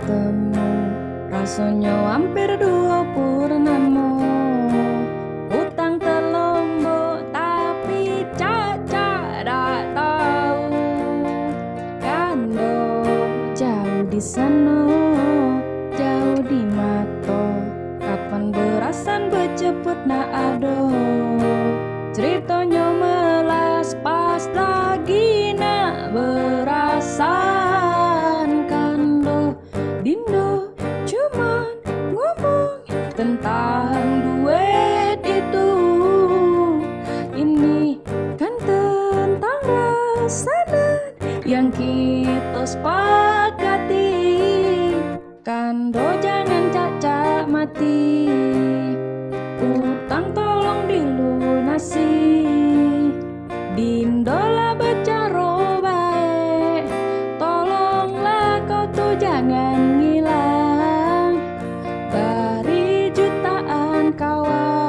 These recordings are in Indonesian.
ketemu. Rasanya hampir dua purnamu Utang terlombok tapi caca tak tahu Kando jauh di sana Jauh di mata. Kapan berasan berceput nak ado Ceritanya melas pas tentang duet itu. Ini kan tentang rasanan yang kita sepakati. Kando jangan cacat mati. Utang tolong dilunasi. Dindola becaro baik tolonglah kau tuh jangan jutaan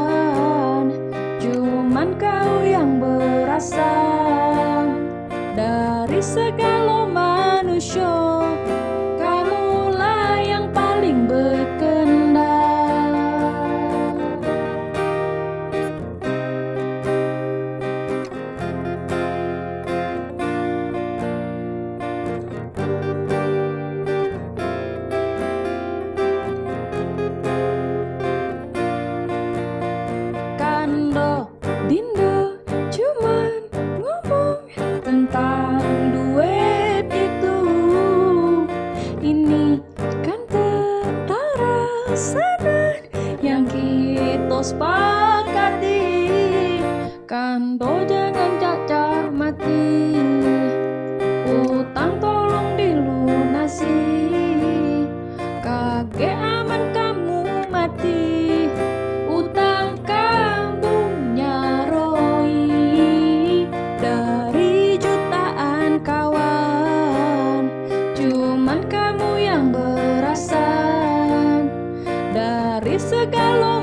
kita sepakati Kando jangan cacat mati. Utang tolong dilunasi Kage aman kamu mati. Utang kamu nyaroi Dari jutaan kawan. Cuman kamu yang berasan Dari segala